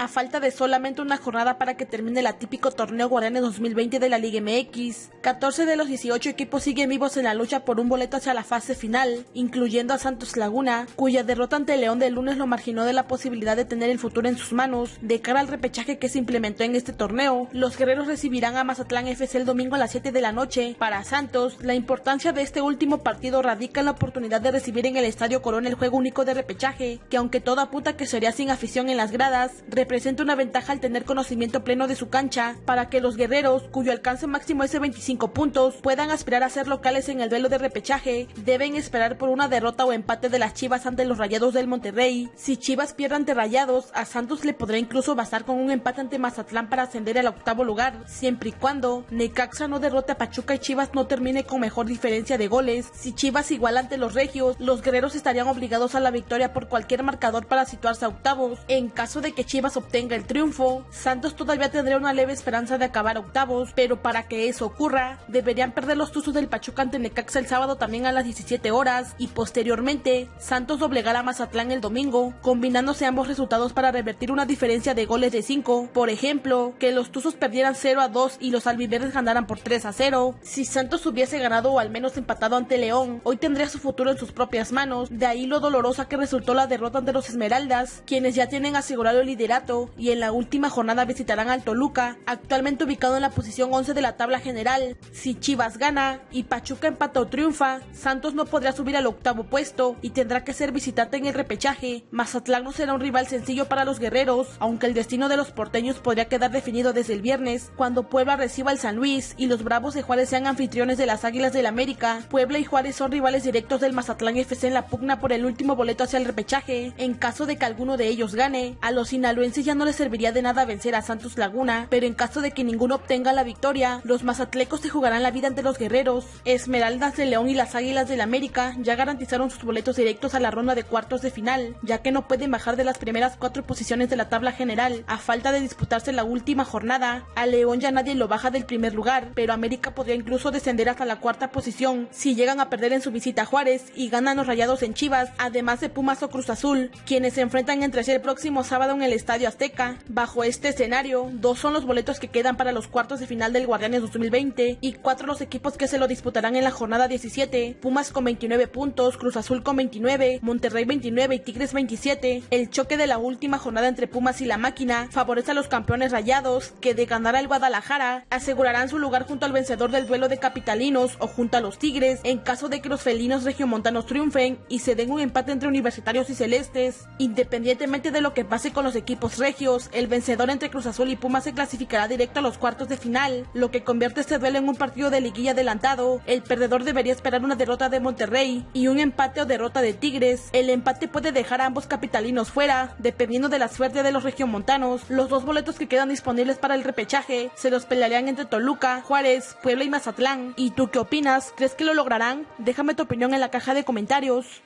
a falta de solamente una jornada para que termine el atípico torneo Guardianes 2020 de la Liga MX. 14 de los 18 equipos siguen vivos en la lucha por un boleto hacia la fase final, incluyendo a Santos Laguna, cuya derrota ante León del lunes lo marginó de la posibilidad de tener el futuro en sus manos. De cara al repechaje que se implementó en este torneo, los guerreros recibirán a Mazatlán FC el domingo a las 7 de la noche. Para Santos, la importancia de este último partido radica en la oportunidad de recibir en el Estadio Corona el juego único de repechaje, que aunque todo apunta que sería sin afición en las gradas, representa una ventaja al tener conocimiento pleno de su cancha, para que los guerreros, cuyo alcance máximo es de 25 puntos, puedan aspirar a ser locales en el duelo de repechaje, deben esperar por una derrota o empate de las Chivas ante los Rayados del Monterrey. Si Chivas pierde ante Rayados, a Santos le podrá incluso bastar con un empate ante Mazatlán para ascender al octavo lugar, siempre y cuando Necaxa no derrote a Pachuca y Chivas no termine con mejor diferencia de goles. Si Chivas iguala ante los Regios, los guerreros estarían obligados a la victoria por cualquier marcador para situarse a octavos. En caso de que Chivas obtenga el triunfo, Santos todavía tendría una leve esperanza de acabar octavos, pero para que eso ocurra, deberían perder los Tuzos del Pachuca ante Necaxa el sábado también a las 17 horas y posteriormente Santos doblegar a Mazatlán el domingo, combinándose ambos resultados para revertir una diferencia de goles de 5. Por ejemplo, que los Tuzos perdieran 0 a 2 y los albiverdes ganaran por 3 a 0. Si Santos hubiese ganado o al menos empatado ante León, hoy tendría su futuro en sus propias manos, de ahí lo dolorosa que resultó la derrota ante los Esmeraldas, quienes ya tienen asegurado el liderato y en la última jornada visitarán al Toluca, actualmente ubicado en la posición 11 de la tabla general. Si Chivas gana y Pachuca empata o triunfa, Santos no podrá subir al octavo puesto y tendrá que ser visitante en el repechaje. Mazatlán no será un rival sencillo para los guerreros, aunque el destino de los porteños podría quedar definido desde el viernes, cuando Puebla reciba el San Luis y los Bravos de Juárez sean anfitriones de las Águilas del América. Puebla y Juárez son rivales directos del Mazatlán FC en la pugna por el último boleto hacia el repechaje. En caso de que alguno de ellos gane, a los sinaloenses ya no les serviría de nada vencer a Santos Laguna, pero en caso de que ninguno obtenga la victoria, los mazatlecos se jugarán la vida ante los guerreros. Esmeraldas de León y las Águilas del América ya garantizaron sus boletos directos a la ronda de cuartos de final, ya que no pueden bajar de las primeras cuatro posiciones de la tabla general, a falta de disputarse la última jornada. A León ya nadie lo baja del primer lugar, pero América podría incluso descender hasta la cuarta posición si llegan a perder en su visita a Juárez y ganan los rayados en Chivas, además de Pumas o Cruz Azul, quienes se enfrentan entre sí el próximo sábado en el Estadio Azteca. Bajo este escenario, dos son los boletos que quedan para los cuartos de final del Guardianes 2020 y cuatro los equipos que se lo disputarán en la jornada 17, Pumas con 29 puntos, Cruz Azul con 29, Monterrey 29 y Tigres 27. El choque de la última jornada entre Pumas y la máquina favorece a los campeones rayados, que de ganar al Guadalajara asegurarán su lugar junto al vencedor del duelo de capitalinos o junto a los Tigres en caso de que los felinos regiomontanos triunfen y se den un empate entre universitarios y celestes. Independientemente de lo que pase con los equipos regios, el vencedor entre Cruz Azul y Pumas se clasificará directo a los cuartos de final, lo que convierte este duelo en un partido de liguilla adelantado. El perdedor debería esperar una derrota de Monterrey y un empate o derrota de Tigres. El empate puede dejar a ambos capitalinos fuera, dependiendo de la suerte de los regiomontanos. Los dos boletos que quedan disponibles para el repechaje se los pelearían entre Toluca, Juárez, Puebla y Mazatlán. ¿Y tú qué opinas? ¿Crees que lo lograrán? Déjame tu opinión en la caja de comentarios.